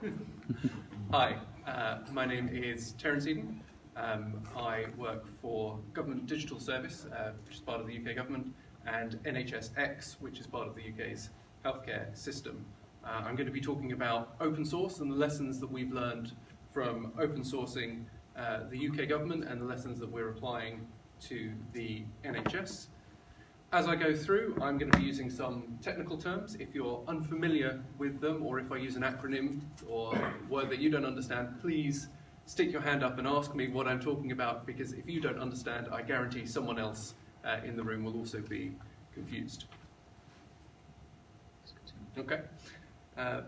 Hi, uh, my name is Terence Eden. Um, I work for Government Digital Service, uh, which is part of the UK government, and NHSX, which is part of the UK's healthcare system. Uh, I'm going to be talking about open source and the lessons that we've learned from open sourcing uh, the UK government and the lessons that we're applying to the NHS. As I go through, I'm going to be using some technical terms. If you're unfamiliar with them, or if I use an acronym or word that you don't understand, please stick your hand up and ask me what I'm talking about, because if you don't understand, I guarantee someone else uh, in the room will also be confused. Okay. Uh,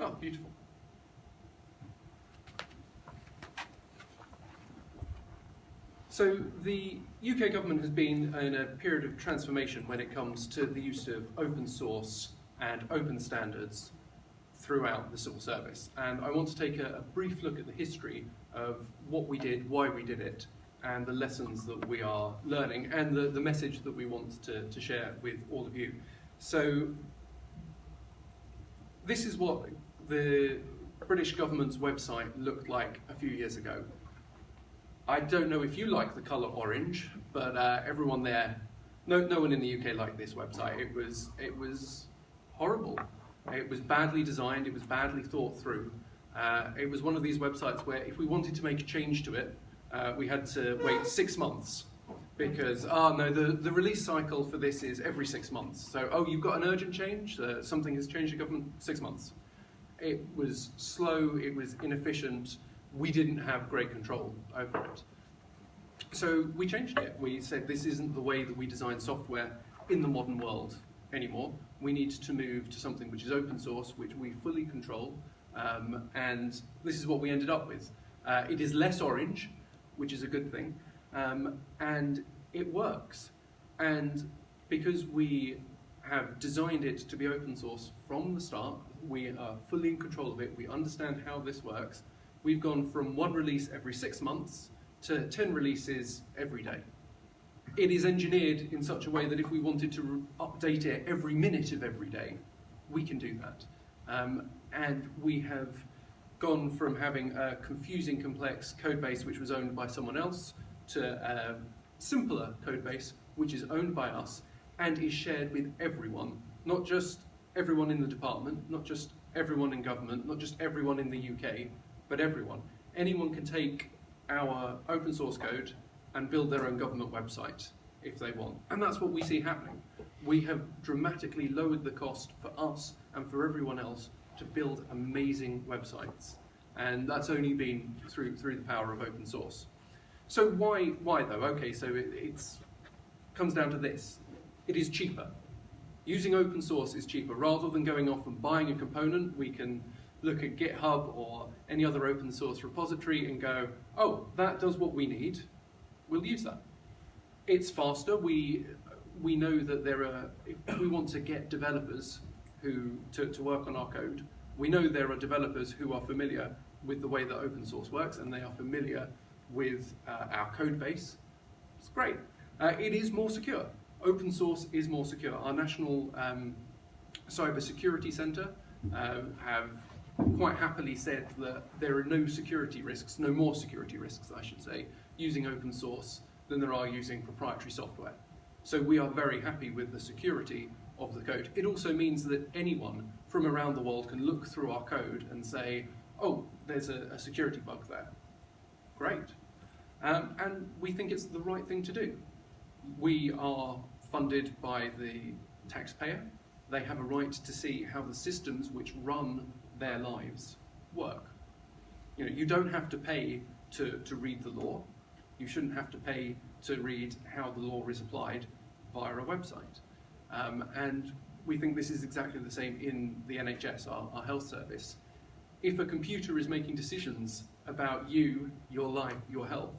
oh, beautiful. So the UK government has been in a period of transformation when it comes to the use of open source and open standards throughout the civil service. And I want to take a, a brief look at the history of what we did, why we did it, and the lessons that we are learning, and the, the message that we want to, to share with all of you. So this is what the British government's website looked like a few years ago. I don't know if you like the colour orange, but uh, everyone there, no, no one in the UK liked this website. It was, it was horrible. It was badly designed, it was badly thought through. Uh, it was one of these websites where if we wanted to make a change to it, uh, we had to wait six months because, oh no, the, the release cycle for this is every six months. So, oh, you've got an urgent change, uh, something has changed in government, six months. It was slow, it was inefficient, we didn't have great control over it. So we changed it. We said this isn't the way that we design software in the modern world anymore. We need to move to something which is open source, which we fully control, um, and this is what we ended up with. Uh, it is less orange, which is a good thing, um, and it works. And because we have designed it to be open source from the start, we are fully in control of it, we understand how this works, we've gone from one release every six months to 10 releases every day. It is engineered in such a way that if we wanted to update it every minute of every day, we can do that. Um, and we have gone from having a confusing, complex code base which was owned by someone else to a simpler code base which is owned by us and is shared with everyone, not just everyone in the department, not just everyone in government, not just everyone in the UK, but everyone. Anyone can take our open source code and build their own government website if they want. And that's what we see happening. We have dramatically lowered the cost for us and for everyone else to build amazing websites. And that's only been through, through the power of open source. So why, why though? Okay, so it it's, comes down to this. It is cheaper. Using open source is cheaper. Rather than going off and buying a component, we can look at GitHub or any other open source repository and go, oh, that does what we need, we'll use that. It's faster. We, we know that there are, if we want to get developers who to, to work on our code, we know there are developers who are familiar with the way that open source works and they are familiar with uh, our code base. It's great. Uh, it is more secure. Open source is more secure. Our National um, Cyber Security Center uh, have quite happily said that there are no security risks, no more security risks, I should say, using open source than there are using proprietary software. So we are very happy with the security of the code. It also means that anyone from around the world can look through our code and say, oh, there's a, a security bug there. Great. Um, and we think it's the right thing to do. We are funded by the taxpayer. They have a right to see how the systems which run their lives work. You know, you don't have to pay to, to read the law. You shouldn't have to pay to read how the law is applied via a website. Um, and we think this is exactly the same in the NHS, our, our health service. If a computer is making decisions about you, your life, your health,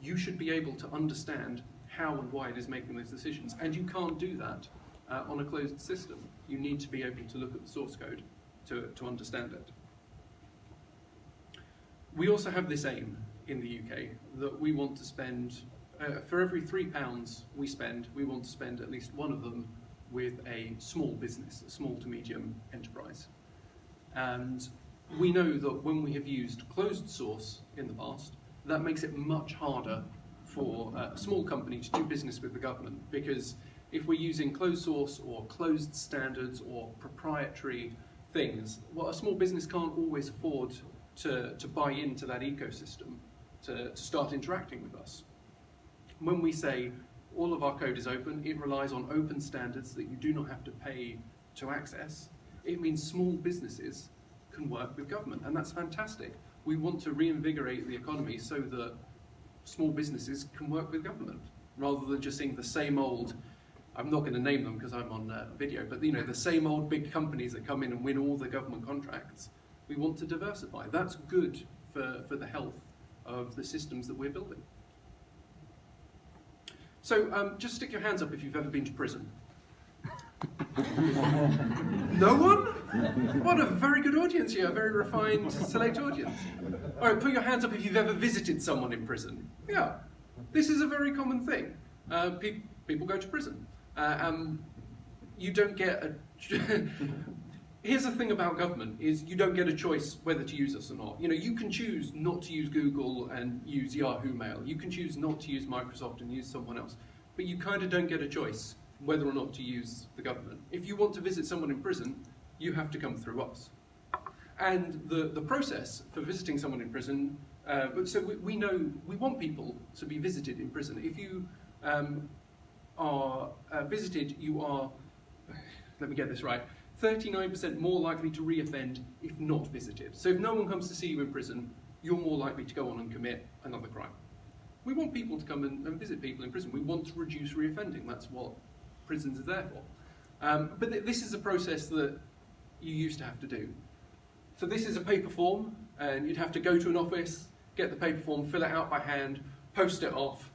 you should be able to understand how and why it is making those decisions. And you can't do that uh, on a closed system. You need to be able to look at the source code to, to understand it. We also have this aim in the UK that we want to spend, uh, for every three pounds we spend, we want to spend at least one of them with a small business, a small to medium enterprise. And we know that when we have used closed source in the past, that makes it much harder for a small company to do business with the government because if we're using closed source or closed standards or proprietary things, well, a small business can't always afford to, to buy into that ecosystem to, to start interacting with us. When we say all of our code is open, it relies on open standards that you do not have to pay to access, it means small businesses can work with government, and that's fantastic. We want to reinvigorate the economy so that small businesses can work with government, rather than just seeing the same old, I'm not going to name them because I'm on uh, video, but you know, the same old big companies that come in and win all the government contracts. We want to diversify. That's good for, for the health of the systems that we're building. So um, just stick your hands up if you've ever been to prison. no one? What a very good audience here, a very refined, select audience. All right, put your hands up if you've ever visited someone in prison. Yeah, this is a very common thing. Uh, pe people go to prison. Uh, um, you don't get a... Here's the thing about government, is you don't get a choice whether to use us or not. You know, you can choose not to use Google and use Yahoo Mail. You can choose not to use Microsoft and use someone else. But you kind of don't get a choice whether or not to use the government. If you want to visit someone in prison, you have to come through us. And the, the process for visiting someone in prison, uh, but so we, we, know, we want people to be visited in prison. If you um, are uh, visited, you are, let me get this right, 39% more likely to reoffend if not visited. So if no one comes to see you in prison, you're more likely to go on and commit another crime. We want people to come and, and visit people in prison. We want to reduce reoffending. That's what prisons are there for. Um, but th this is a process that you used to have to do. So this is a paper form, and you'd have to go to an office, get the paper form, fill it out by hand, post it off.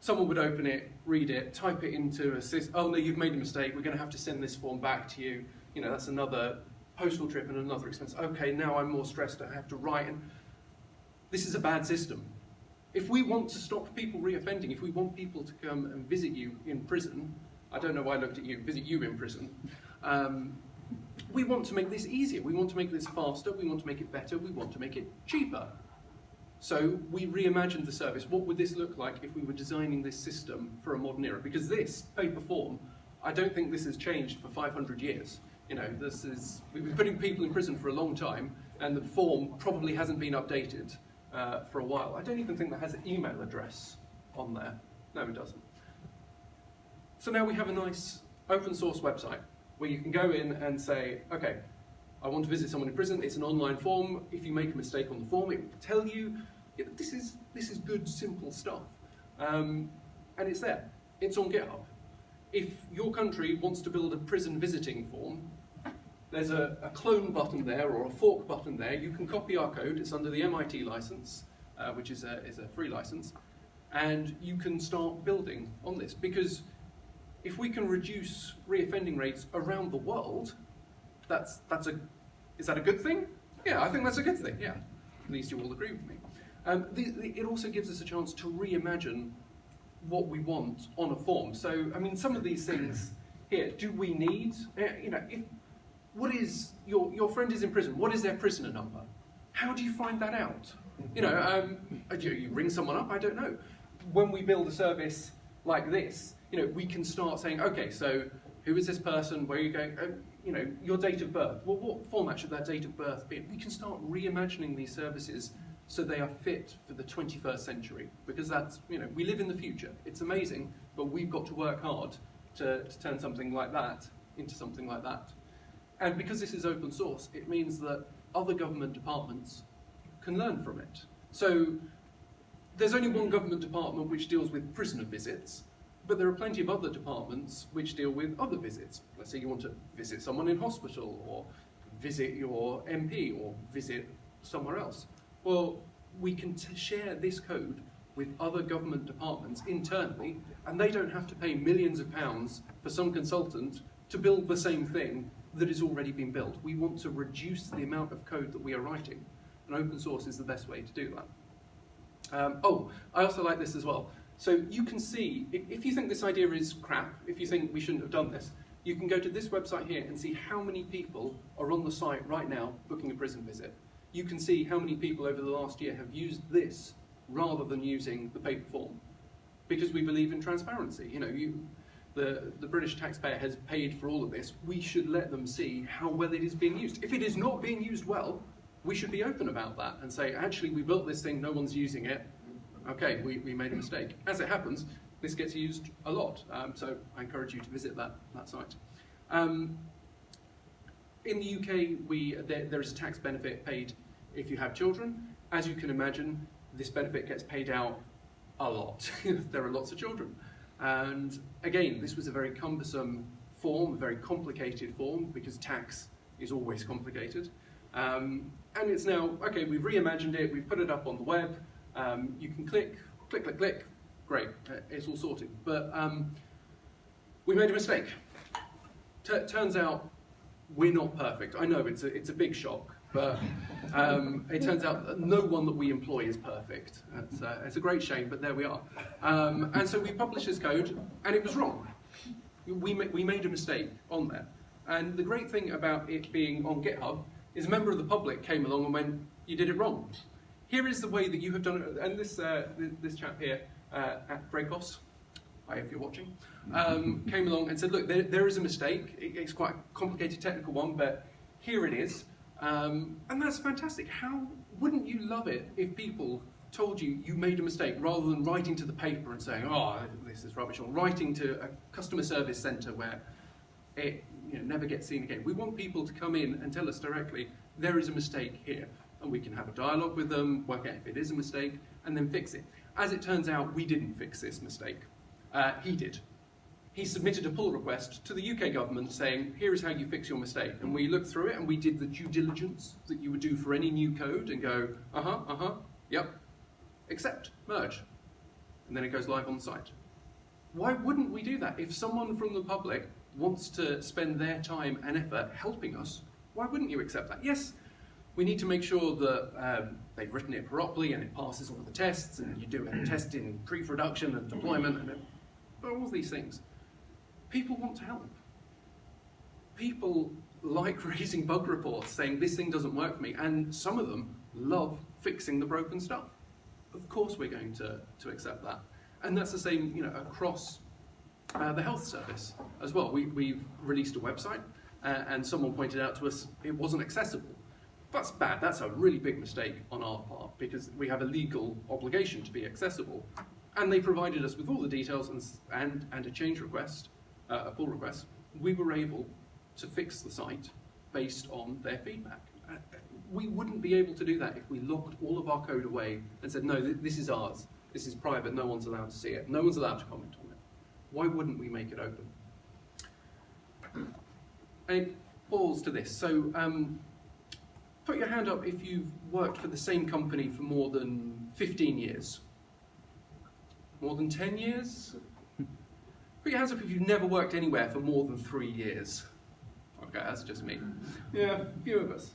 Someone would open it, read it, type it into a system. Oh no, you've made a mistake. We're going to have to send this form back to you. You know, that's another postal trip and another expense. Okay, now I'm more stressed. I have to write. And this is a bad system. If we want to stop people reoffending, if we want people to come and visit you in prison, I don't know why I looked at you, visit you in prison. Um, we want to make this easier, we want to make this faster, we want to make it better, we want to make it cheaper. So we reimagined the service. What would this look like if we were designing this system for a modern era? Because this paper form, I don't think this has changed for 500 years. You know, this is, we've been putting people in prison for a long time, and the form probably hasn't been updated uh, for a while. I don't even think that has an email address on there. No, it doesn't. So now we have a nice open source website where you can go in and say, okay, I want to visit someone in prison. It's an online form. If you make a mistake on the form, it will tell you. This is, this is good, simple stuff. Um, and it's there. It's on GitHub. If your country wants to build a prison visiting form, there's a, a clone button there or a fork button there. You can copy our code. It's under the MIT license, uh, which is a, is a free license. And you can start building on this because if we can reduce reoffending rates around the world, that's, that's a, is that a good thing? Yeah, I think that's a good thing, yeah. At least you all agree with me. Um, the, the, it also gives us a chance to reimagine what we want on a form. So, I mean, some of these things here, do we need, uh, you know, if, what is, your, your friend is in prison, what is their prisoner number? How do you find that out? You know, um, you, you ring someone up, I don't know. When we build a service like this, you know, we can start saying, okay, so who is this person? Where are you going? Uh, you know, your date of birth. Well, what format should that date of birth be? We can start reimagining these services so they are fit for the 21st century because that's, you know, we live in the future. It's amazing, but we've got to work hard to, to turn something like that into something like that. And because this is open source, it means that other government departments can learn from it. So there's only one government department which deals with prisoner visits, but there are plenty of other departments which deal with other visits. Let's say you want to visit someone in hospital or visit your MP or visit somewhere else. Well, we can share this code with other government departments internally and they don't have to pay millions of pounds for some consultant to build the same thing that has already been built. We want to reduce the amount of code that we are writing and open source is the best way to do that. Um, oh, I also like this as well. So you can see, if, you think this idea is crap, if you think we shouldn't have done this, you can go to this website here and see how many people are on the site right now booking a prison visit. You can see how many people over the last year have used this rather than using the paper form. Because we believe in transparency. You know, you, the, the British taxpayer has paid for all of this. We should let them see how well it is being used. If it is not being used well, we should be open about that and say, actually, we built this thing, no one's using it. Okay, we, we made a mistake. As it happens, this gets used a lot. Um, so I encourage you to visit that, that site. Um, in the UK, we, there, there is a tax benefit paid if you have children. As you can imagine, this benefit gets paid out a lot. there are lots of children. And again, this was a very cumbersome form, a very complicated form, because tax is always complicated. Um, and it's now, okay, we've reimagined it, we've put it up on the web, um, you can click, click, click, click, great, uh, it's all sorted. But um, we made a mistake. T turns out we're not perfect. I know it's a, it's a big shock, but um, it turns out that no one that we employ is perfect. It's, uh, it's a great shame, but there we are. Um, and so we published this code, and it was wrong. We, ma we made a mistake on there. And the great thing about it being on GitHub is a member of the public came along and went, you did it wrong. Here is the way that you have done it. And this, uh, this chap here uh, at Dracos, hi if you're watching, um, came along and said, look, there, there is a mistake. It's quite a complicated technical one, but here it is. Um, and that's fantastic. How wouldn't you love it if people told you you made a mistake rather than writing to the paper and saying, oh, this is rubbish, or writing to a customer service centre where it you know, never gets seen again. We want people to come in and tell us directly, there is a mistake here. And we can have a dialogue with them, work out if it is a mistake, and then fix it. As it turns out, we didn't fix this mistake. Uh, he did. He submitted a pull request to the UK government saying, here is how you fix your mistake. And we looked through it and we did the due diligence that you would do for any new code and go, uh-huh, uh-huh, yep, accept, merge. And then it goes live on site. Why wouldn't we do that? If someone from the public wants to spend their time and effort helping us, why wouldn't you accept that? Yes, we need to make sure that um, they've written it properly and it passes all the tests and you do a test in pre-production and deployment and all these things. People want to help. People like raising bug reports saying this thing doesn't work for me and some of them love fixing the broken stuff. Of course we're going to, to accept that. And that's the same you know, across uh, the health service as well. We, we've released a website uh, and someone pointed out to us it wasn't accessible. That's bad, that's a really big mistake on our part because we have a legal obligation to be accessible. And they provided us with all the details and, and, and a change request, uh, a pull request. We were able to fix the site based on their feedback. Uh, we wouldn't be able to do that if we locked all of our code away and said, no, th this is ours, this is private, no one's allowed to see it, no one's allowed to comment on it. Why wouldn't we make it open? And it boils to this. So um, put your hand up if you've worked for the same company for more than 15 years. More than 10 years? Put your hands up if you've never worked anywhere for more than three years. Okay, that's just me. Yeah, a few of us.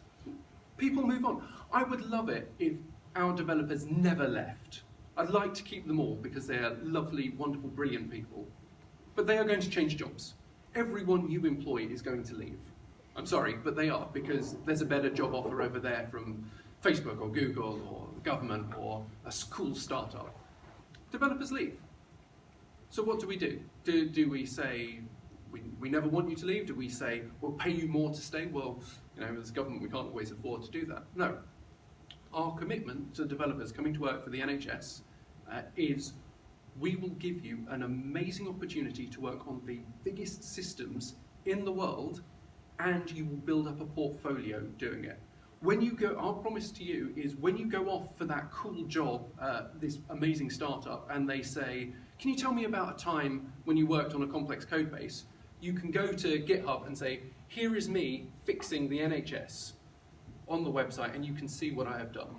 People move on. I would love it if our developers never left. I'd like to keep them all because they are lovely, wonderful, brilliant people. But they are going to change jobs. Everyone you employ is going to leave. I'm sorry, but they are because there's a better job offer over there from Facebook or Google or government or a cool startup. Developers leave. So what do we do? Do, do we say, we, we never want you to leave? Do we say, we'll pay you more to stay? Well, you know, as government, we can't always afford to do that. No. Our commitment to developers coming to work for the NHS uh, is we will give you an amazing opportunity to work on the biggest systems in the world and you will build up a portfolio doing it. When you go, our promise to you is when you go off for that cool job, uh, this amazing startup, and they say, can you tell me about a time when you worked on a complex code base? You can go to GitHub and say, here is me fixing the NHS on the website, and you can see what I have done.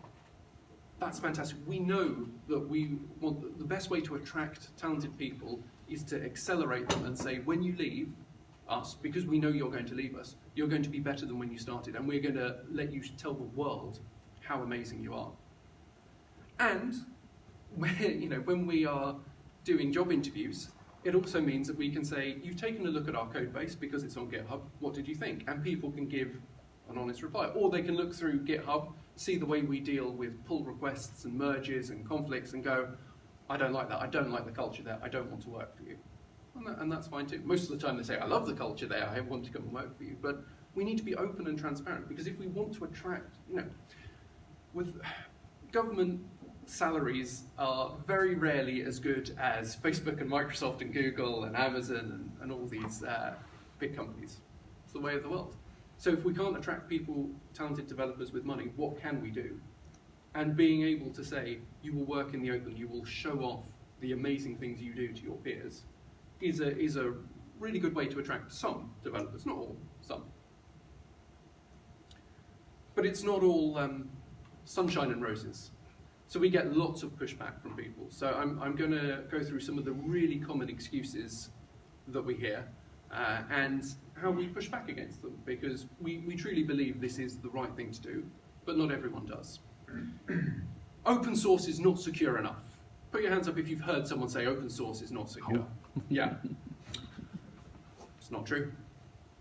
That's fantastic. We know that we want the best way to attract talented people is to accelerate them and say, when you leave, us, because we know you're going to leave us, you're going to be better than when you started, and we're going to let you tell the world how amazing you are. And you know, when we are doing job interviews, it also means that we can say, you've taken a look at our code base because it's on GitHub, what did you think? And people can give an honest reply. Or they can look through GitHub, see the way we deal with pull requests and merges and conflicts and go, I don't like that, I don't like the culture there, I don't want to work for you. And, that, and that's fine too. Most of the time they say, I love the culture there, I want to come and work for you. But we need to be open and transparent because if we want to attract, you know, with government salaries are very rarely as good as Facebook and Microsoft and Google and Amazon and, and all these uh, big companies. It's the way of the world. So if we can't attract people, talented developers with money, what can we do? And being able to say, you will work in the open, you will show off the amazing things you do to your peers, is a, is a really good way to attract some developers, not all, some. But it's not all um, sunshine and roses. So we get lots of pushback from people. So I'm, I'm going to go through some of the really common excuses that we hear uh, and how we push back against them because we, we truly believe this is the right thing to do, but not everyone does. open source is not secure enough. Put your hands up if you've heard someone say open source is not secure. Oh. Yeah. It's not true.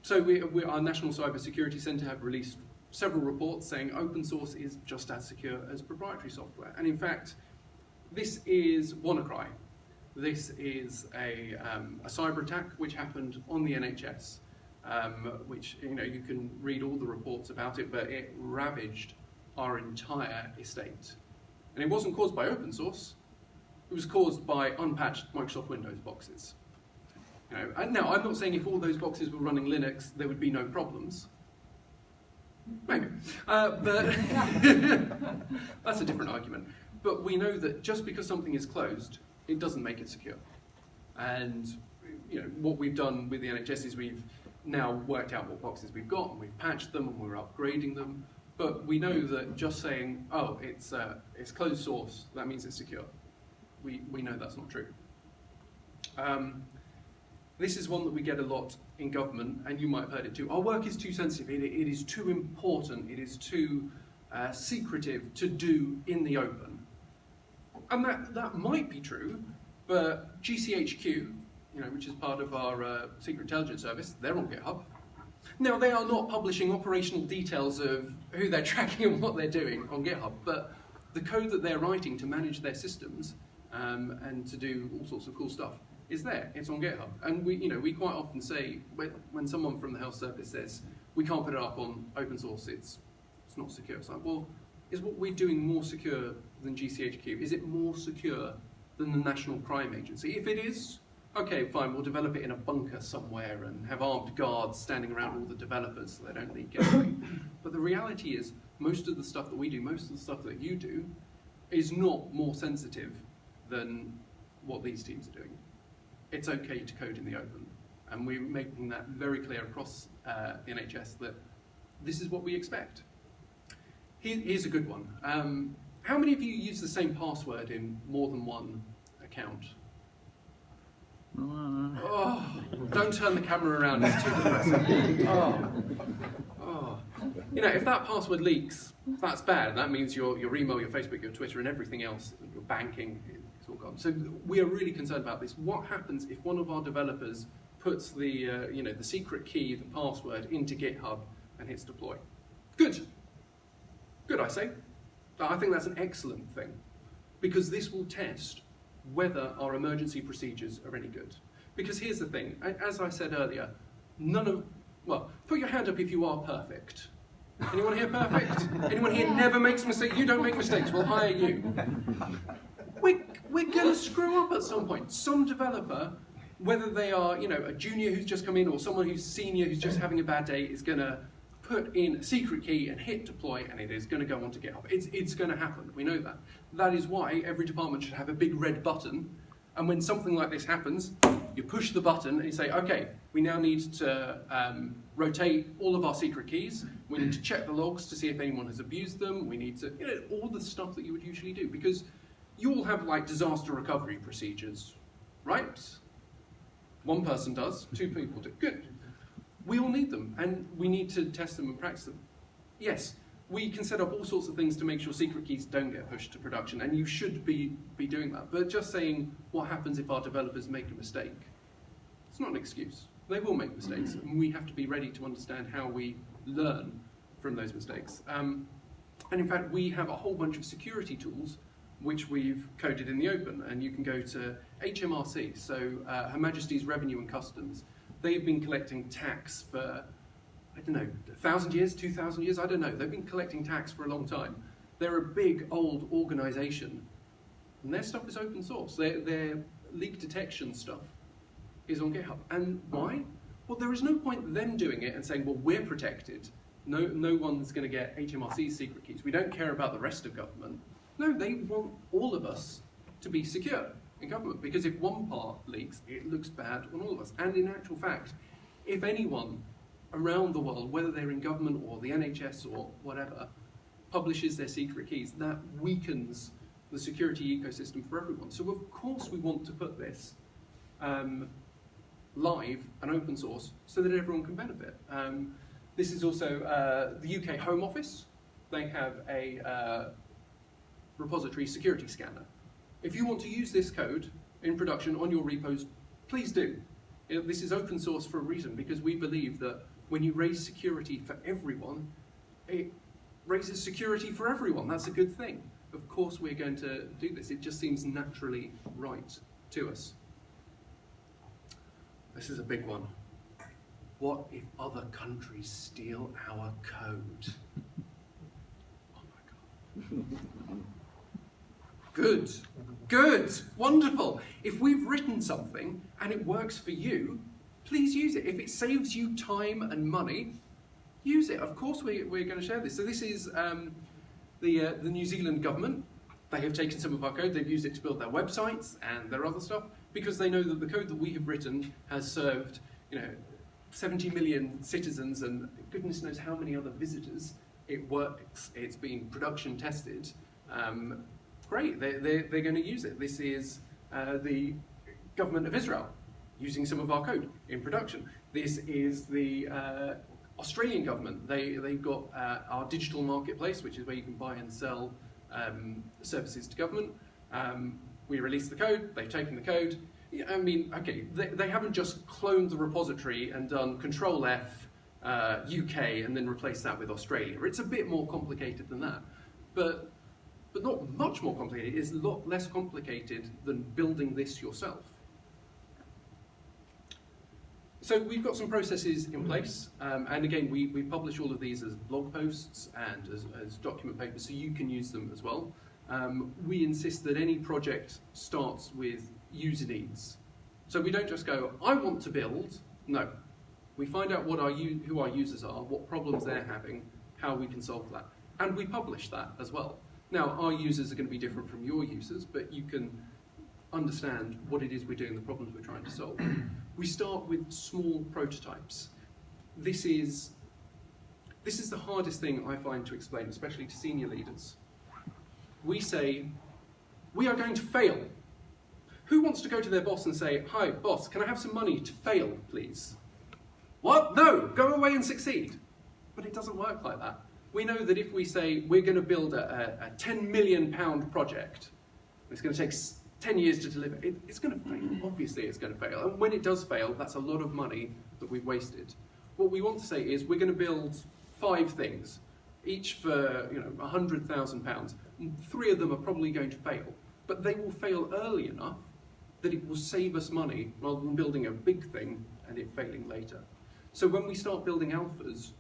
So we, we, our National Cyber Security Centre have released several reports saying open source is just as secure as proprietary software. And in fact, this is WannaCry. This is a, um, a cyber attack which happened on the NHS, um, which you know you can read all the reports about it, but it ravaged our entire estate. And it wasn't caused by open source, it was caused by unpatched Microsoft Windows boxes. You know, and now, I'm not saying if all those boxes were running Linux, there would be no problems. Maybe. Uh, but that's a different argument. But we know that just because something is closed, it doesn't make it secure. And you know what we've done with the NHS is we've now worked out what boxes we've got, and we've patched them, and we're upgrading them. But we know that just saying, oh, it's, uh, it's closed source, that means it's secure. We, we know that's not true. Um, this is one that we get a lot in government, and you might have heard it too. Our work is too sensitive, it, it is too important, it is too uh, secretive to do in the open. And that, that might be true, but GCHQ, you know, which is part of our uh, Secret Intelligence Service, they're on GitHub. Now, they are not publishing operational details of who they're tracking and what they're doing on GitHub, but the code that they're writing to manage their systems um, and to do all sorts of cool stuff is there. It's on GitHub. And we, you know, we quite often say, when, someone from the health service says, we can't put it up on open source, it's, it's not secure. It's like, well, is what we're doing more secure than GCHQ? Is it more secure than the National Crime Agency? If it is, okay, fine, we'll develop it in a bunker somewhere and have armed guards standing around all the developers so they don't leak gateway. but the reality is, most of the stuff that we do, most of the stuff that you do, is not more sensitive than what these teams are doing it's okay to code in the open. And we're making that very clear across uh, the NHS that this is what we expect. Here, here's a good one. Um, how many of you use the same password in more than one account? Oh, don't turn the camera around, it's too depressing. Oh, oh. You know, if that password leaks, that's bad. That means your, your email, your Facebook, your Twitter, and everything else, your banking, it's all gone. So we are really concerned about this. What happens if one of our developers puts the, uh, you know, the secret key, the password into GitHub and hits deploy? Good. Good, I say. I think that's an excellent thing because this will test whether our emergency procedures are any good. Because here's the thing, as I said earlier, none of, well, put your hand up if you are perfect. Anyone here perfect? Anyone here never makes mistakes? You don't make mistakes, we'll hire you we're, we're going to screw up at some point. Some developer, whether they are you know, a junior who's just come in or someone who's senior who's just having a bad day, is going to put in a secret key and hit deploy and it is going to go on onto GitHub. It's, it's going to happen, we know that. That is why every department should have a big red button and when something like this happens, you push the button and you say, okay, we now need to um, rotate all of our secret keys. We need to check the logs to see if anyone has abused them. We need to, you know, all the stuff that you would usually do because you all have like disaster recovery procedures, right? One person does, two people do. Good. We all need them, and we need to test them and practice them. Yes, we can set up all sorts of things to make sure secret keys don't get pushed to production, and you should be, be doing that. But just saying what happens if our developers make a mistake It's not an excuse. They will make mistakes, and we have to be ready to understand how we learn from those mistakes. Um, and in fact, we have a whole bunch of security tools which we've coded in the open, and you can go to HMRC, so uh, Her Majesty's Revenue and Customs. They've been collecting tax for, I don't know, thousand years, two thousand years, I don't know. They've been collecting tax for a long time. They're a big, old organization, and their stuff is open source. Their, their leak detection stuff is on GitHub. And why? Well, there is no point them doing it and saying, well, we're protected. No, no one's going to get HMRC's secret keys. We don't care about the rest of government. No, they want all of us to be secure in government because if one part leaks, it looks bad on all of us. And in actual fact, if anyone around the world, whether they're in government or the NHS or whatever, publishes their secret keys, that weakens the security ecosystem for everyone. So of course we want to put this um, live and open source so that everyone can benefit. Um, this is also uh, the UK Home Office. They have a uh, repository security scanner. If you want to use this code in production on your repos, please do. Uh, this is open source for a reason because we believe that when you raise security for everyone, it raises security for everyone. That's a good thing. Of course we're going to do this. It just seems naturally right to us. This is a big one. What if other countries steal our code? Oh my God. Good, good, wonderful. If we've written something and it works for you, please use it. If it saves you time and money, use it. Of course we, we're going to share this. So this is um, the, uh, the New Zealand government. They have taken some of our code, they've used it to build their websites and their other stuff because they know that the code that we have written has served, you know, 70 million citizens and goodness knows how many other visitors. It works, it's been production tested, um, great, they, they, they're going to use it. This is uh, the government of Israel using some of our code in production. This is the uh, Australian government. They, they've got uh, our digital marketplace, which is where you can buy and sell um, services to government. Um, we released the code, they've taken the code. I mean, okay, they, they haven't just cloned the repository and done Control F uh, UK and then replaced that with Australia. It's a bit more complicated than that. But but not much more complicated. It's a lot less complicated than building this yourself. So we've got some processes in place, um, and again, we, we publish all of these as blog posts and as, as document papers, so you can use them as well. Um, we insist that any project starts with user needs. So we don't just go, I want to build. No. We find out what our who our users are, what problems they're having, how we can solve that. And we publish that as well. Now, our users are going to be different from your users, but you can understand what it is we're doing, the problems we're trying to solve. we start with small prototypes. This is, this is the hardest thing I find to explain, especially to senior leaders. We say, we are going to fail. Who wants to go to their boss and say, hi, boss, can I have some money to fail, please? What? No, go away and succeed. But it doesn't work like that we know that if we say we're going to build a, a, a 10 million pound project, it's going to take 10 years to deliver, it, it's going to fail. Mm. Obviously it's going to fail. And when it does fail, that's a lot of money that we've wasted. What we want to say is we're going to build five things, each for you know 100,000 pounds. Three of them are probably going to fail, but they will fail early enough that it will save us money rather than building a big thing and it failing later. So when we start building alphas,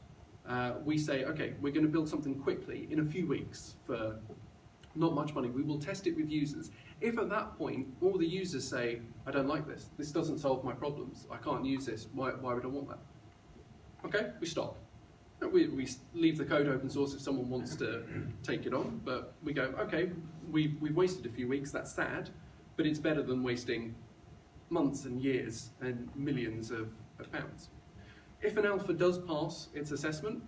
uh, we say, okay, we're going to build something quickly in a few weeks for not much money. We will test it with users. If at that point all the users say, I don't like this, this doesn't solve my problems, I can't use this, why, why would I want that? Okay, we stop. We, we leave the code open source if someone wants to take it on, but we go, okay, we've, we've wasted a few weeks, that's sad, but it's better than wasting months and years and millions of, of pounds. If an alpha does pass its assessment,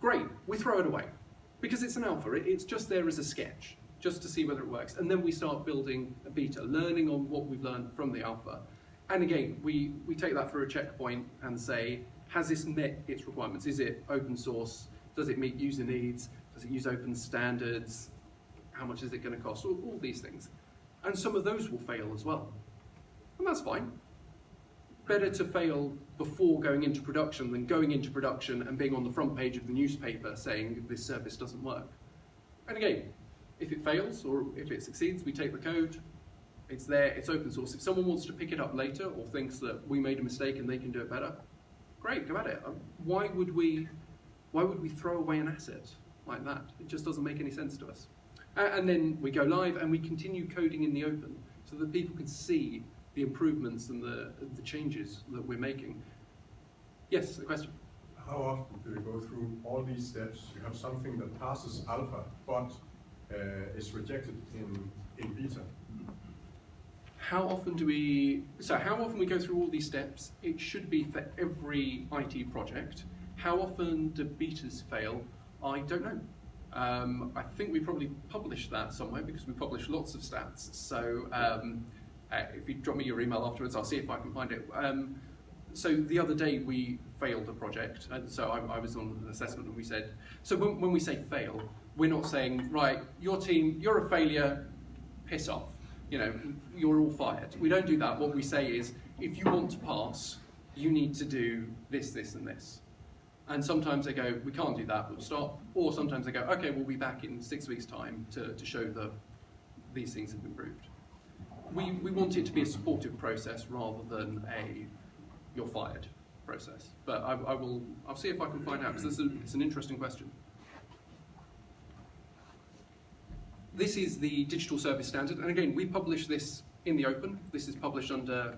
great, we throw it away. Because it's an alpha, it's just there as a sketch, just to see whether it works. And then we start building a beta, learning on what we've learned from the alpha. And again, we, we take that through a checkpoint and say, has this met its requirements? Is it open source? Does it meet user needs? Does it use open standards? How much is it going to cost? All, all these things. And some of those will fail as well. And that's fine better to fail before going into production than going into production and being on the front page of the newspaper saying this service doesn't work. And again, if it fails or if it succeeds, we take the code, it's there, it's open source. If someone wants to pick it up later or thinks that we made a mistake and they can do it better, great, go at it. Um, why would we, why would we throw away an asset like that? It just doesn't make any sense to us. And then we go live and we continue coding in the open so that people can see the improvements and the, the changes that we're making. Yes, a question? How often do you go through all these steps? You have something that passes alpha, but uh, is rejected in, in beta. How often do we, so how often we go through all these steps? It should be for every IT project. How often do betas fail? I don't know. Um, I think we probably published that somewhere because we publish lots of stats. So um, uh, if you drop me your email afterwards, I'll see if I can find it. Um, so the other day we failed a project, and so I, I was on an assessment and we said, so when, when we say fail, we're not saying, right, your team, you're a failure, piss off. You know, you're all fired. We don't do that. What we say is, if you want to pass, you need to do this, this, and this. And sometimes they go, we can't do that, we'll stop. Or sometimes they go, okay, we'll be back in six weeks' time to, to show that these things have improved. We, we want it to be a supportive process rather than a you're fired process. But I, I will, I'll see if I can find out, because it's an interesting question. This is the digital service standard, and again, we publish this in the open. This is published under,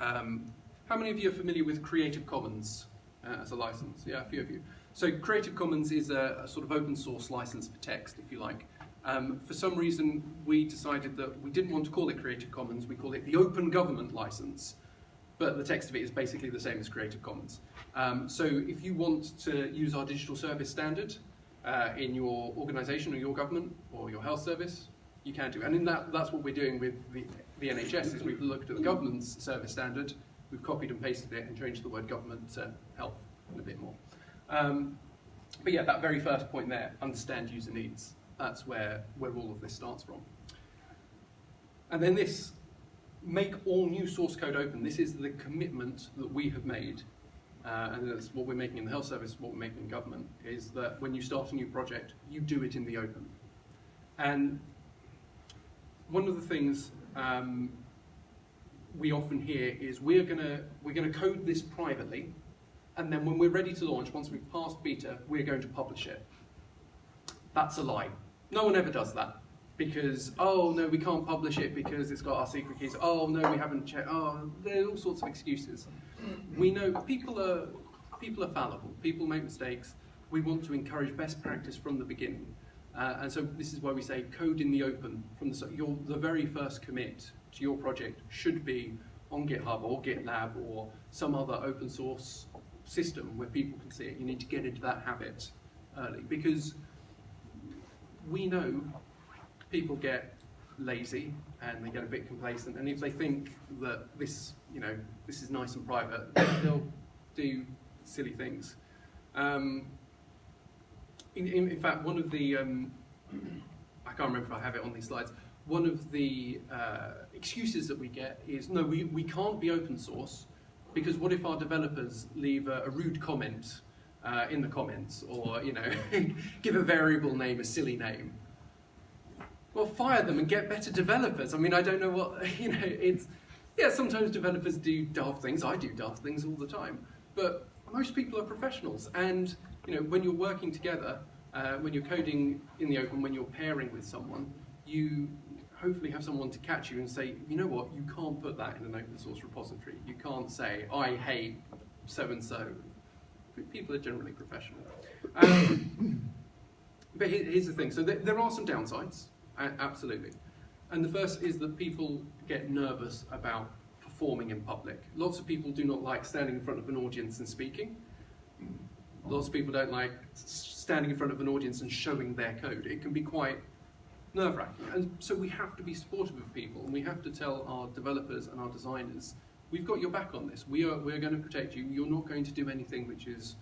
um, how many of you are familiar with Creative Commons? uh, as a license. Yeah, a few of you. So Creative Commons is a, a sort of open source license for text, if you like. Um, for some reason, we decided that we didn't want to call it Creative Commons, we call it the Open Government License. But the text of it is basically the same as Creative Commons. Um, so if you want to use our digital service standard uh, in your organization or your government or your health service, you can do. It. And in that, that's what we're doing with the, the NHS, is we've looked at the government's service standard, we've copied and pasted it and changed the word government to health a bit more. Um, but yeah, that very first point there, understand user needs. That's where, where all of this starts from. And then this, make all new source code open. This is the commitment that we have made, uh, and that's what we're making in the health service, what we're making in government, is that when you start a new project, you do it in the open. And one of the things um, we often hear is we're gonna we're gonna code this privately, and then when we're ready to launch, once we've passed beta, we're going to publish it. That's a lie. No one ever does that because oh no, we can't publish it because it's got our secret keys. Oh no, we haven't checked. Oh, there are all sorts of excuses. We know people are people are fallible. People make mistakes. We want to encourage best practice from the beginning. Uh, and so this is why we say code in the open from the your the very first commit to your project should be on GitHub or GitLab or some other open source system where people can see it. You need to get into that habit early because we know people get lazy and they get a bit complacent and if they think that this, you know, this is nice and private, they'll do silly things. Um, in, in, in, fact, one of the, um, I can't remember if I have it on these slides, one of the uh, excuses that we get is, no, we, we can't be open source because what if our developers leave a, a rude comment uh, in the comments or, you know, give a variable name a silly name? Well, fire them and get better developers. I mean, I don't know what, you know, it's, yeah, sometimes developers do daft things. I do daft things all the time. But most people are professionals. And, you know, when you're working together, uh, when you're coding in the open, when you're pairing with someone, you hopefully have someone to catch you and say, you know what, you can't put that in an open source repository. You can't say, I hate so-and-so. People are generally professional. Um, but here's the thing, so there, there are some downsides, absolutely. And the first is that people get nervous about performing in public. Lots of people do not like standing in front of an audience and speaking. Lots of people don't like standing in front of an audience and showing their code. It can be quite nerve-wracking. And so we have to be supportive of people, and we have to tell our developers and our designers, we've got your back on this. We are we're going to protect you. You're not going to do anything which is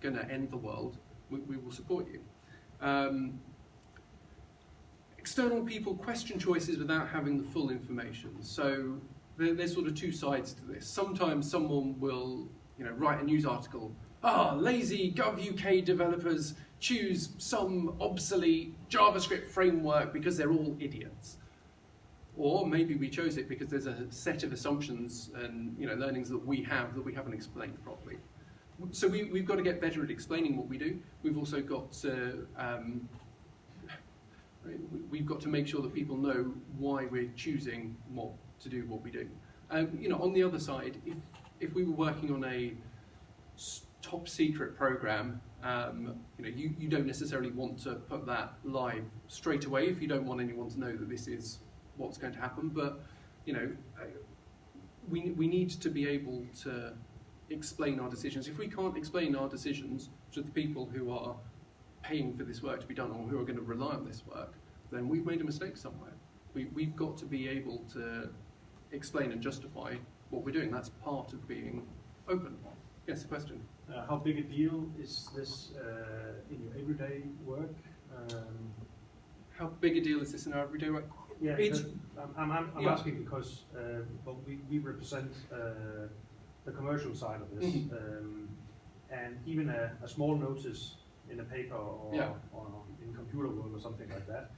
going to end the world. We, we will support you. Um, external people question choices without having the full information. So there, there's sort of two sides to this. Sometimes someone will, you know, write a news article. Ah, lazy GovUK developers choose some obsolete JavaScript framework because they're all idiots. Or maybe we chose it because there's a set of assumptions and you know learnings that we have that we haven't explained properly. So we, we've got to get better at explaining what we do. We've also got to um, we've got to make sure that people know why we're choosing what to do what we do. Um, you know, on the other side, if if we were working on a top secret program, um, you know, you, you don't necessarily want to put that live straight away if you don't want anyone to know that this is what's going to happen. But you know, we we need to be able to explain our decisions. If we can't explain our decisions to the people who are paying for this work to be done or who are going to rely on this work, then we've made a mistake somewhere. We, we've got to be able to explain and justify what we're doing. That's part of being open. Yes, a question. Uh, how big a deal is this uh, in your everyday work? Um, how big a deal is this in our everyday work? Yeah, it's, I'm, I'm, I'm yeah. asking because uh, well, we, we represent uh, the commercial side of this, mm -hmm. um, and even a, a, small notice in a paper or, yeah. or in Computerworld or something like that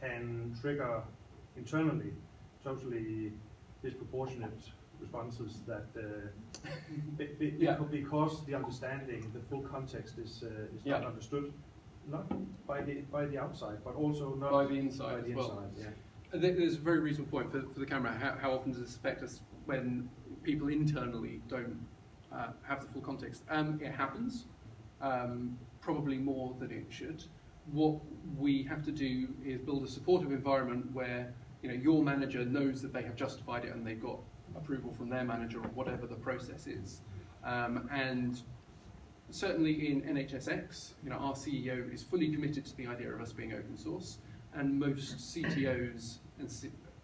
can trigger internally totally disproportionate responses that uh, be, be, yeah. because the understanding, the full context is uh, is not understood, not by the by the outside, but also not by the inside. By the inside well. yeah. There's a very reasonable point for, for the camera. How, how often does this affect us when people internally don't uh, have the full context. Um, it happens, um, probably more than it should. What we have to do is build a supportive environment where you know your manager knows that they have justified it and they've got approval from their manager or whatever the process is. Um, and certainly in NHSX, you know, our CEO is fully committed to the idea of us being open source, and most CTOs and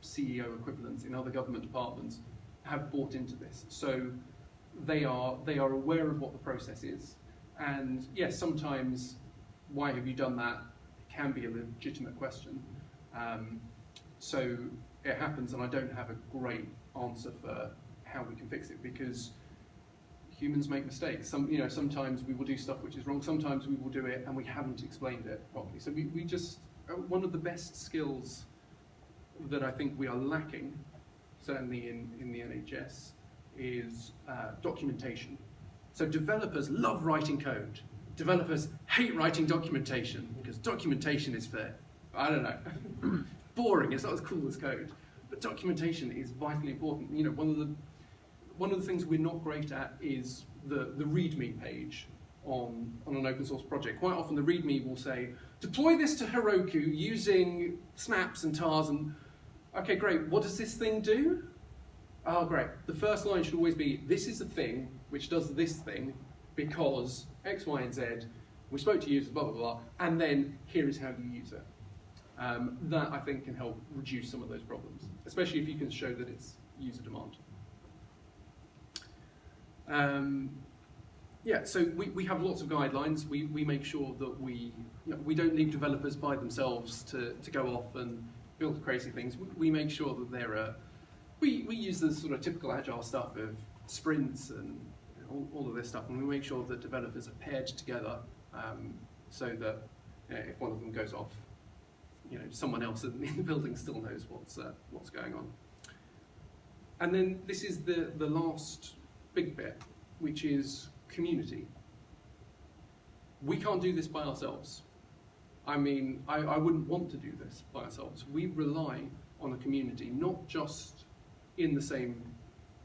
CEO equivalents in other government departments have bought into this. So they are, they are aware of what the process is. And yes, sometimes, why have you done that can be a legitimate question. Um, so it happens, and I don't have a great answer for how we can fix it because humans make mistakes. Some, you know, sometimes we will do stuff which is wrong. Sometimes we will do it and we haven't explained it properly. So we, we just uh, one of the best skills that I think we are lacking certainly in, in the NHS, is uh, documentation. So developers love writing code. Developers hate writing documentation because documentation is for, I don't know, boring. It's not as cool as code. But documentation is vitally important. You know, one of the one of the things we're not great at is the, the README page on, on an open source project. Quite often the README will say, deploy this to Heroku using snaps and tars and Okay, great. What does this thing do? Oh, great. The first line should always be, this is a thing which does this thing because X, Y, and Z. We spoke to users, blah, blah, blah, and then here is how you use it. Um, that, I think, can help reduce some of those problems, especially if you can show that it's user demand. Um, yeah, so we, we have lots of guidelines. We, we make sure that we, you know, we don't leave developers by themselves to, to go off and build crazy things, we, make sure that there are, we, we use the sort of typical agile stuff of sprints and all, all, of this stuff, and we make sure that developers are paired together um, so that you know, if one of them goes off, you know, someone else in the building still knows what's, uh, what's going on. And then this is the, the last big bit, which is community. We can't do this by ourselves. I mean, I, I wouldn't want to do this by ourselves. We rely on a community, not just in the same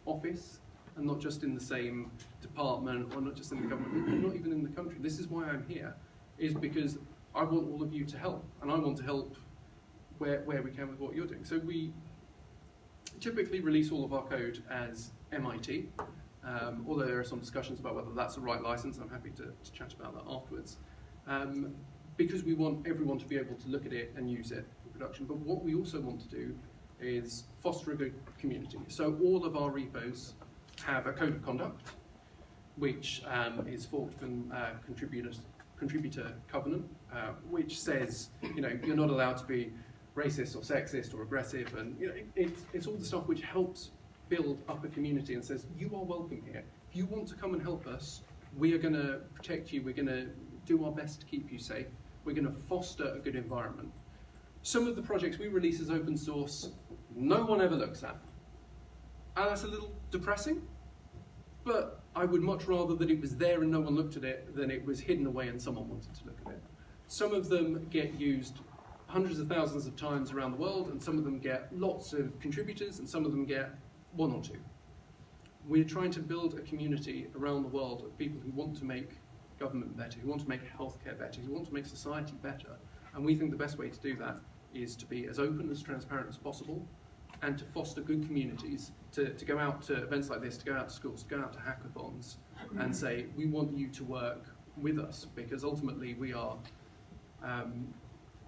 office and not just in the same department or not just in the government, not even in the country. This is why I'm here, is because I want all of you to help and I want to help where, where we can with what you're doing. So we typically release all of our code as MIT, um, although there are some discussions about whether that's the right license. I'm happy to, to chat about that afterwards. Um, because we want everyone to be able to look at it and use it in production. But what we also want to do is foster a good community. So all of our repos have a code of conduct, which um, is forked from uh, contributor covenant, uh, which says, you know, you're not allowed to be racist or sexist or aggressive, and you know, it, it's, it's all the stuff which helps build up a community and says, you are welcome here. If you want to come and help us, we are going to protect you. We're going to do our best to keep you safe. We're going to foster a good environment. Some of the projects we release as open source, no one ever looks at. And that's a little depressing, but I would much rather that it was there and no one looked at it than it was hidden away and someone wanted to look at it. Some of them get used hundreds of thousands of times around the world, and some of them get lots of contributors, and some of them get one or two. We're trying to build a community around the world of people who want to make government better, who want to make healthcare better, who want to make society better. And we think the best way to do that is to be as open, as transparent as possible, and to foster good communities, to, to go out to events like this, to go out to schools, to go out to hackathons, and say, we want you to work with us, because ultimately we are, um,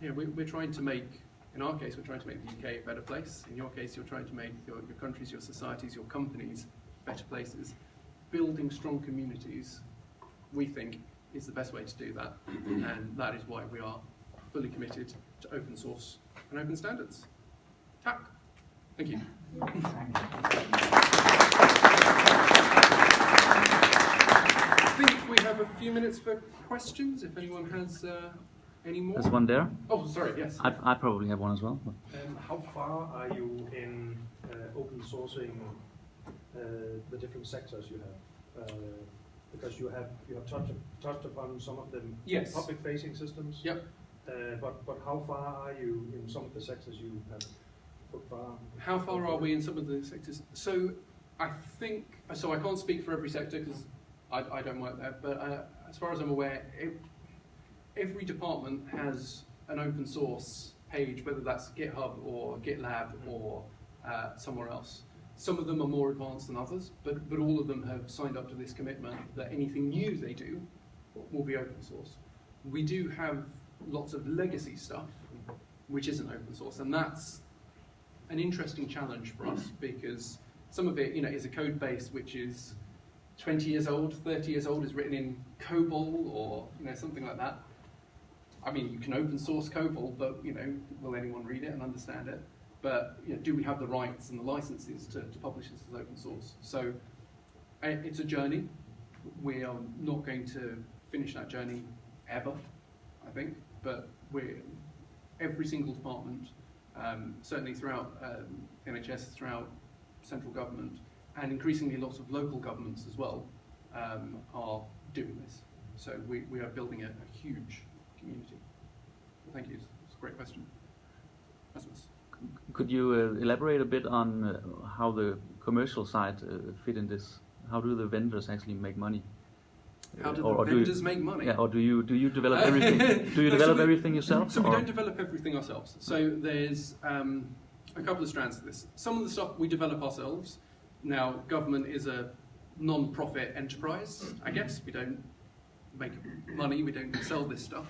you know, we, we're trying to make, in our case, we're trying to make the UK a better place. In your case, you're trying to make your, your countries, your societies, your companies better places. Building strong communities, we think, is the best way to do that, and that is why we are fully committed to open source and open standards. TAC. Thank you. I think we have a few minutes for questions, if anyone has uh, any more. There's one there. Oh, sorry, yes. I, I probably have one as well. but- Um, how far are you in uh, open sourcing uh, the different sectors you have? Because you have you have touched touched upon some of the Yes. public facing systems. Yep. Uh, but but how far are you in some of the sectors you have put far? How far are we in some of the sectors? So I think, so I can't speak for every sector because I, I don't work there, but uh, as far as I'm aware, it, every department has an open source page, whether that's GitHub or GitLab or uh, somewhere else. Some of them are more advanced than others, but, but all of them have signed up to this commitment that anything new they do will be open source. We do have lots of legacy stuff, which isn't open source, and that's an interesting challenge for us because some of it, you know, is a code base which is 20 years old, 30 years old, is written in COBOL or you know something like that. I mean, you can open source COBOL, but you know, will anyone read it and understand it? But you know, do we have the rights and the licenses to, to publish this as open source? So it's a journey. We are not going to finish that journey ever, I think. But we're every single department um, certainly throughout um, NHS, throughout central government, and increasingly lots of local governments as well um, are doing this. So we, we are building a, a huge community. Thank you. It's a great question. Rasmus. Could you uh, elaborate a bit on uh, how the commercial side uh, fit in this? How do the vendors actually make money? How do or, the or do you- vendors make money? Yeah, or do you do you develop everything? do you No, so develop we- everything yourself? So we don't develop everything ourselves. So there's um, a couple of strands to this. Some of the stuff we develop ourselves. Now, government is a non-profit enterprise, I guess. We don't make money, we don't sell this stuff,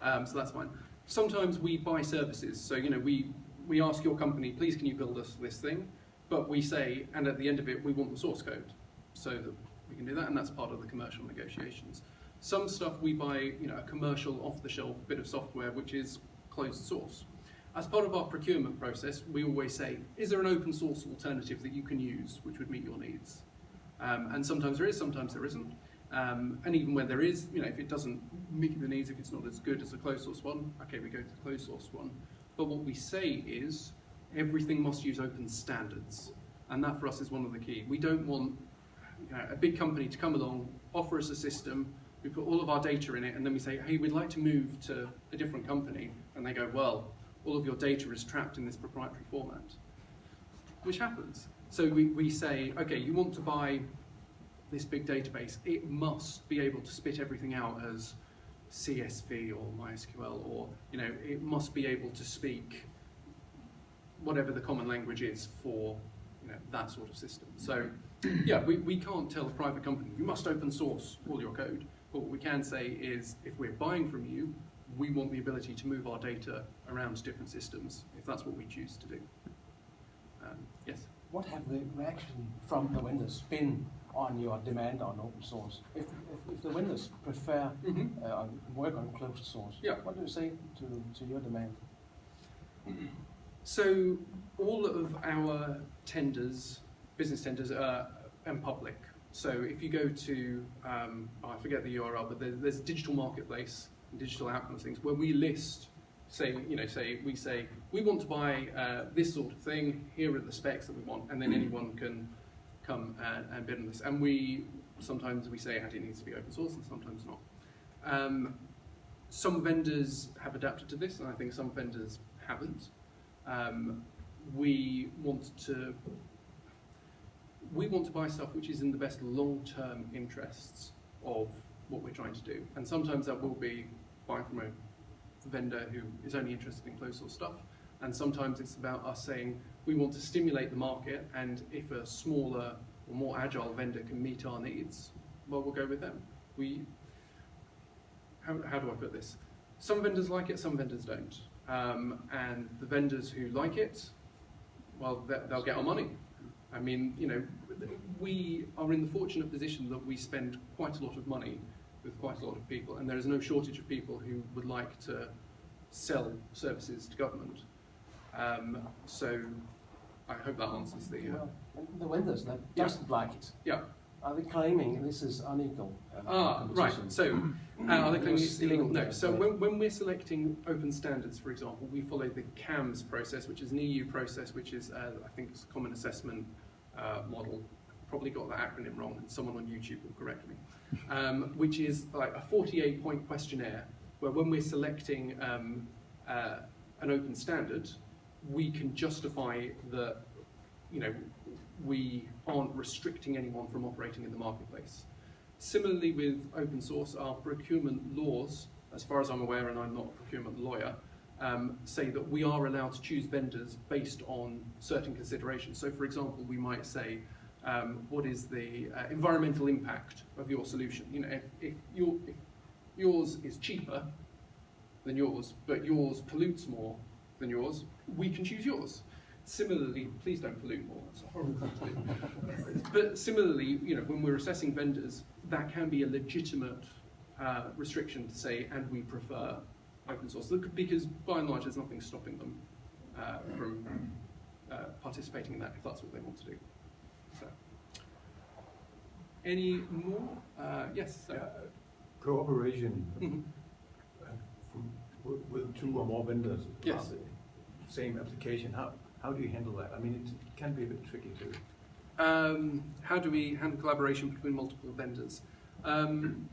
um, so that's fine. Sometimes we buy services. So, you know, we, we ask your company, please can you build us this thing? But we say, and at the end of it, we want the source code so that we can do that, and that's part of the commercial negotiations. Some stuff we buy, you know, a commercial off-the-shelf bit of software which is closed source. As part of our procurement process, we always say, is there an open source alternative that you can use which would meet your needs? Um, and sometimes there is, sometimes there isn't. Um, and even when there is, you know, if it doesn't meet the needs, if it's not as good as a closed source one, okay, we go to the closed source one. But what we say is everything must use open standards. And that for us is one of the key. We don't want you know, a big company to come along, offer us a system, we put all of our data in it, and then we say, hey, we'd like to move to a different company. And they go, well, all of your data is trapped in this proprietary format, which happens. So we, we say, okay, you want to buy this big database, it must be able to spit everything out as CSV or MySQL, or you know, it must be able to speak whatever the common language is for you know, that sort of system. So yeah, we, we can't tell a private company, you must open source all your code. But what we can say is, if we're buying from you, we want the ability to move our data around different systems, if that's what we choose to do. Um, yes? What have the reaction from the vendors been on your demand on open source? If, if, if the vendors prefer Mhm. uh, work on closed source, Yeah. what do you say to, to your demand? So all of our tenders business tenders and public. So if you go to, um, oh, I forget the URL, but there, there's a digital marketplace, and digital outcomes things, where we list, say, you know, say we say we want to buy uh, this sort of thing. Here are the specs that we want, and then anyone can come and, and bid on this. And we sometimes we say it needs to be open source, and sometimes not. Um, some vendors have adapted to this, and I think some vendors haven't. Um, we want to we want to buy stuff which is in the best long-term interests of what we're trying to do, and sometimes that will be buying from a vendor who is only interested in closed source stuff, and sometimes it's about us saying we want to stimulate the market, and if a smaller or more agile vendor can meet our needs, well, we'll go with them. We how, how do I put this? Some vendors like it, some vendors don't. Um, and the vendors who like it, well, they- they'll get our money. I mean, you know, we are in the fortunate position that we spend quite a lot of money with quite a lot of people, and there is no shortage of people who would like to sell services to government. Um, so I hope that answers the. Uh, Well, the vendors that Yeah. like it, yeah. are they claiming this is unequal uh, Ah, right. So, uh, are they claiming it's illegal? No. So, when, when we're selecting open standards, for example, we follow the CAMS process, which is an EU process, which is, uh, I think, it's a common assessment uh, model. Probably got that acronym wrong, and someone on YouTube will correct me. Um, which is like a 48 point questionnaire where, when we're selecting um, uh, an open standard, we can justify that you know, we aren't restricting anyone from operating in the marketplace. Similarly with open source, our procurement laws, as far as I'm aware, and I'm not a procurement lawyer, um, say that we are allowed to choose vendors based on certain considerations. So for example, we might say, um, what is the uh, environmental impact of your solution? You know, if, if, your, if yours is cheaper than yours, but yours pollutes more than yours, we can choose yours. Similarly, please don't pollute more. That's a horrible thing to do. But similarly, you know, when we're assessing vendors, that can be a legitimate uh, restriction to say, and we prefer open source, because by and large, there's nothing stopping them uh, from uh, participating in that if that's what they want to do. So, any more? Uh, yes. So. Yeah, Cooperation uh, from- with with two or more vendors. Yes. about the Same application, how, how do you handle that? I mean, it can be a bit tricky to, Um, how do we handle collaboration between multiple vendors? Um,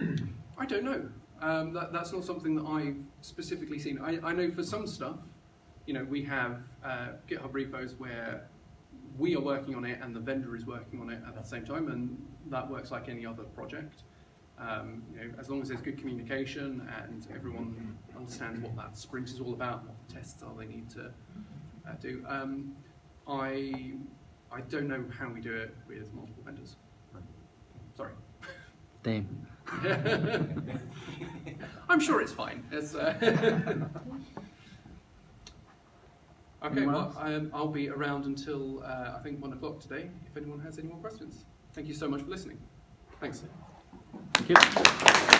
I don't know. Um, that, that's not something that I've specifically seen. I, I know for some stuff, you know, we have uh, GitHub repos where we are working on it and the vendor is working on it at the same time, and that works like any other project. Um, you know, as long as there's good communication and everyone understands what that sprint is all about, what the tests are they need to uh, do. Um, I I don't know how we do it with multiple vendors. Sorry. Damn. I'm sure it's fine. It's, uh, okay, well, else? um, I'll be around until uh, I think one o'clock today. If anyone has any more questions, thank you so much for listening. Thanks. Thank you.